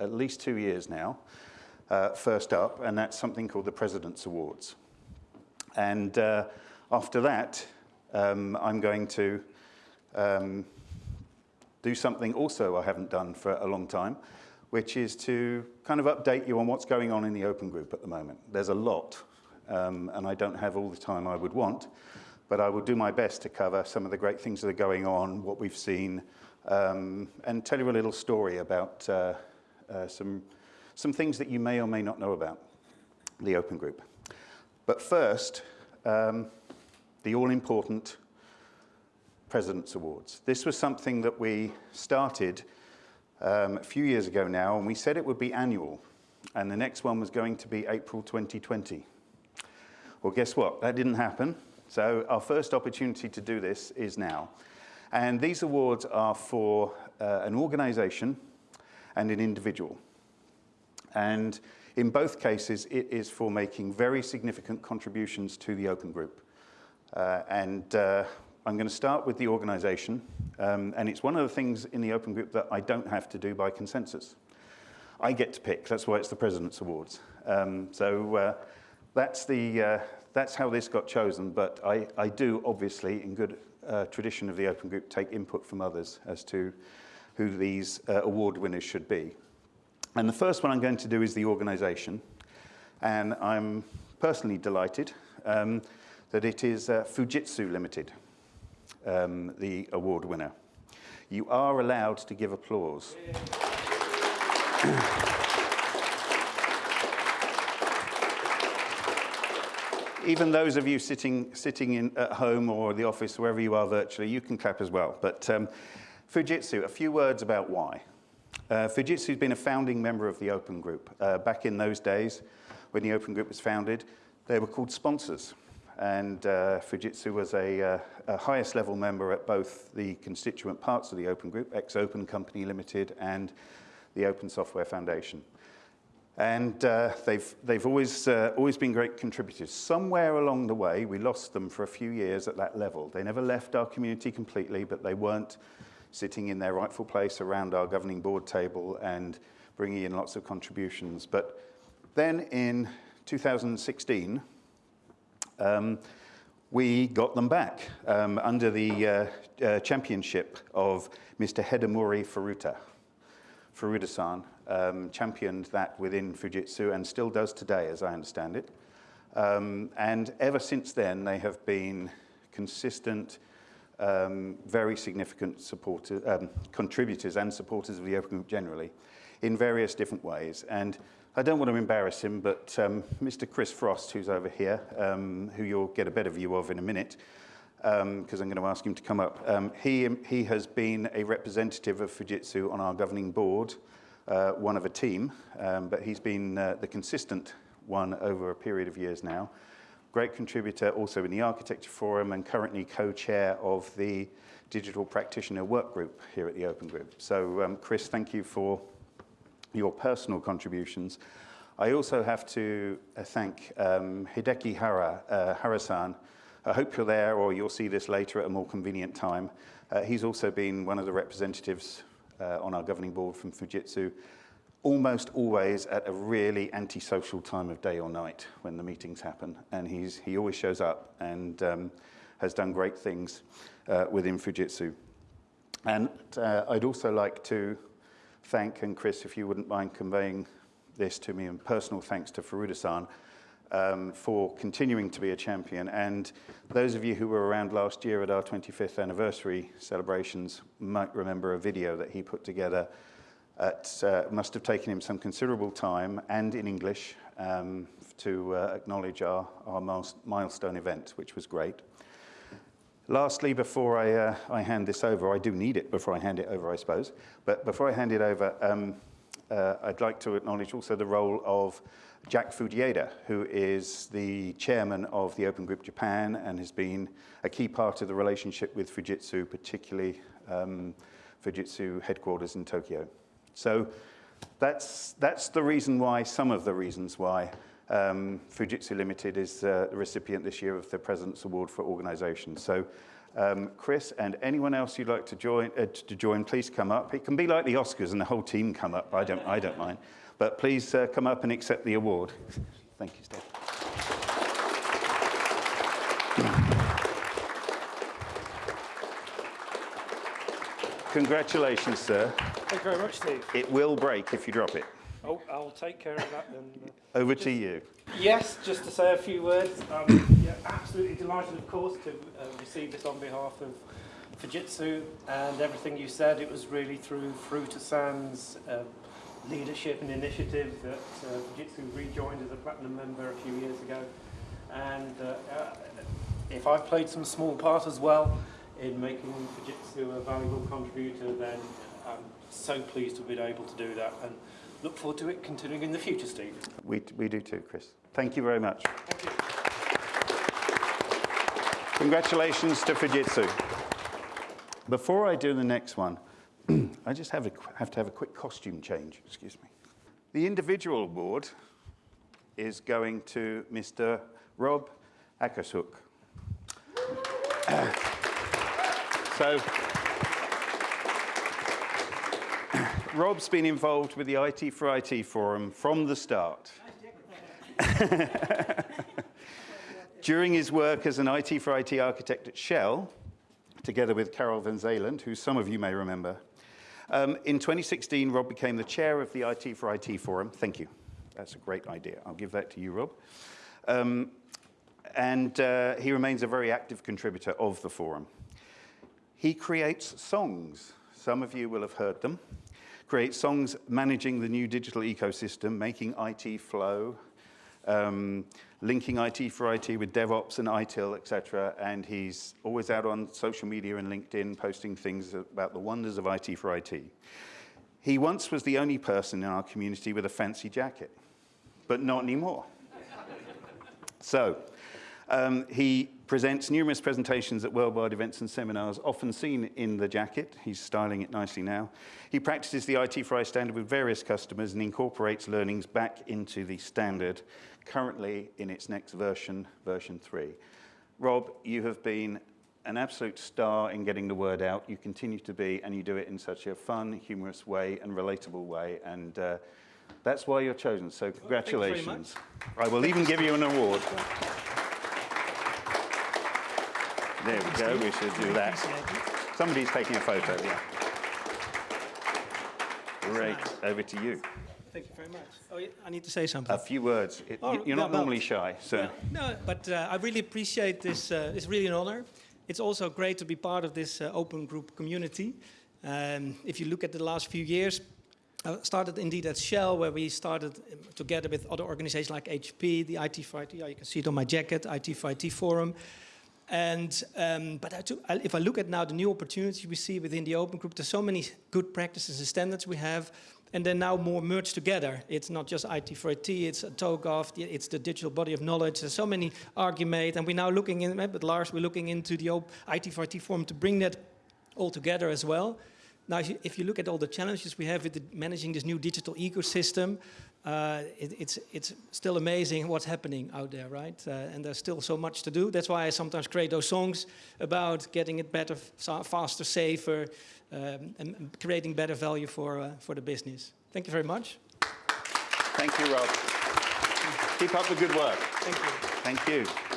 at least two years now, uh, first up, and that's something called the President's Awards. And uh, after that, um, I'm going to um, do something also I haven't done for a long time, which is to kind of update you on what's going on in the open group at the moment. There's a lot, um, and I don't have all the time I would want, but I will do my best to cover some of the great things that are going on, what we've seen, um, and tell you a little story about uh, uh, some, some things that you may or may not know about the Open Group. But first, um, the all-important President's Awards. This was something that we started um, a few years ago now, and we said it would be annual, and the next one was going to be April 2020. Well, guess what? That didn't happen. So our first opportunity to do this is now. And these awards are for uh, an organization and an individual. And in both cases, it is for making very significant contributions to the open group. Uh, and uh, I'm going to start with the organization. Um, and it's one of the things in the open group that I don't have to do by consensus. I get to pick. That's why it's the President's Awards. Um, so uh, that's the, uh, that's how this got chosen, but I, I do obviously, in good uh, tradition of the Open Group, take input from others as to who these uh, award winners should be. And the first one I'm going to do is the organization. And I'm personally delighted um, that it is uh, Fujitsu Limited, um, the award winner. You are allowed to give applause. even those of you sitting, sitting in, at home or the office, wherever you are virtually, you can clap as well. But um, Fujitsu, a few words about why. Uh, Fujitsu has been a founding member of the Open Group. Uh, back in those days, when the Open Group was founded, they were called sponsors. And uh, Fujitsu was a, uh, a, highest level member at both the constituent parts of the Open Group, X/Open Company Limited and the Open Software Foundation. And uh, they've, they've always, uh, always been great contributors. Somewhere along the way, we lost them for a few years at that level. They never left our community completely, but they weren't sitting in their rightful place around our governing board table and bringing in lots of contributions. But then in 2016, um, we got them back um, under the uh, uh, championship of Mr. Hidemori Furuta, Furuta-san, um, championed that within Fujitsu and still does today, as I understand it. Um, and ever since then, they have been consistent, um, very significant um, contributors and supporters of the Open Group generally in various different ways. And I don't want to embarrass him, but Mr. Um, Chris Frost, who's over here, um, who you'll get a better view of in a minute, because um, I'm going to ask him to come up. Um, he, he has been a representative of Fujitsu on our governing board uh, one of a team, but he's been uh, the consistent one over a period of years now. Great contributor also in the Architecture Forum and currently co-chair of the Digital Practitioner Work Group here at the Open Group. So um, Chris, thank you for your personal contributions. I also have to uh, thank um, Hideki Hara, uh, Harasan. I hope you're there or you'll see this later at a more convenient time. Uh, he's also been one of the representatives uh, on our governing board from Fujitsu, almost always at a really antisocial time of day or night when the meetings happen. And he's, he always shows up and um, has done great things uh, within Fujitsu. And uh, I'd also like to thank, and Chris, if you wouldn't mind conveying this to me, and personal thanks to Furuta-san, um, for continuing to be a champion. And those of you who were around last year at our 25th anniversary celebrations might remember a video that he put together. It uh, must have taken him some considerable time and in English um, to uh, acknowledge our, our milestone event, which was great. Lastly, before I, uh, I hand this over, I do need it before I hand it over, I suppose, but before I hand it over, um, uh, I'd like to acknowledge also the role of Jack Fujieda, who is the chairman of the Open Group Japan and has been a key part of the relationship with Fujitsu, particularly um, Fujitsu headquarters in Tokyo. So that's, that's the reason why, some of the reasons why um, Fujitsu Limited is uh, the recipient this year of the President's Award for Organization. So Um, Chris and anyone else you'd like to join, uh, to join, please come up. It can be like the Oscars and the whole team come up. I don't, I don't mind. But please uh, come up and accept the award. Thank you, Steph. Congratulations, sir. Thank you very much, Steve. It will break if you drop it. Oh, I'll take care of that then. Over to you. Yes, just to say a few words. Um, yeah, absolutely delighted, of course, to uh, receive this on behalf of Fujitsu and everything you said. It was really through Furuta-san's uh, leadership and initiative that uh, Fujitsu rejoined as a platinum member a few years ago. And uh, uh, if I've played some small part as well in making Fujitsu a valuable contributor, then I'm so pleased to have been able to do that. And look forward to it continuing in the future, Steve. We, we do too, Chris. Thank you very much. You. Congratulations to Fujitsu. Before I do the next one, I just have, a, have to have a quick costume change, excuse me. The individual award is going to Mr. Rob Akershoek. so, Rob's been involved with the IT for IT forum from the start. During his work as an IT for IT architect at Shell, together with Carol Van Zeeland, who some of you may remember, um, in 2016, Rob became the chair of the IT for IT forum. Thank you. That's a great idea. I'll give that to you, Rob. Um, and uh, he remains a very active contributor of the forum. He creates songs. Some of you will have heard them. Creates songs managing the new digital ecosystem, making IT flow, um, linking IT for IT with DevOps and ITIL, etc. And he's always out on social media and LinkedIn posting things about the wonders of IT for IT. He once was the only person in our community with a fancy jacket, but not anymore. so um, he presents numerous presentations at worldwide events and seminars, often seen in the jacket. He's styling it nicely now. He practices the IT for I standard with various customers and incorporates learnings back into the standard, currently in its next version, version 3. Rob, you have been an absolute star in getting the word out. You continue to be, and you do it in such a fun, humorous way and relatable way. And uh, that's why you're chosen. So congratulations. I will even give you an award. There we go, we should do that. Somebody's taking a photo, yeah. Great, over to you. Thank you very much. Oh, I need to say something. A few words. It, Oh, you're not no, no. normally shy, so No, but uh, I really appreciate this. Uh, it's really an honor. It's also great to be part of this uh, open group community. Um, if you look at the last few years, I started indeed at Shell, where we started um, together with other organizations like HP, the IT for IT. You can see it on my jacket, IT for IT Forum. And um, but I took, I, if I look at now the new opportunities we see within the open group, there's so many good practices and standards we have, and they're now more merged together. It's not just IT for IT, it's TOGAF, it's the digital body of knowledge. There's so many Archimate, and we're now looking in, with Lars, we're looking into the IT for IT forum to bring that all together as well. Now, if you, if you look at all the challenges we have with the, managing this new digital ecosystem, uh, it, it's, it's still amazing what's happening out there, right? Uh, and there's still so much to do. That's why I sometimes create those songs about getting it better, faster, safer, um, and, creating better value for, uh, for the business. Thank you very much. thank you, Rob. Keep up the good work. Thank you. Thank you.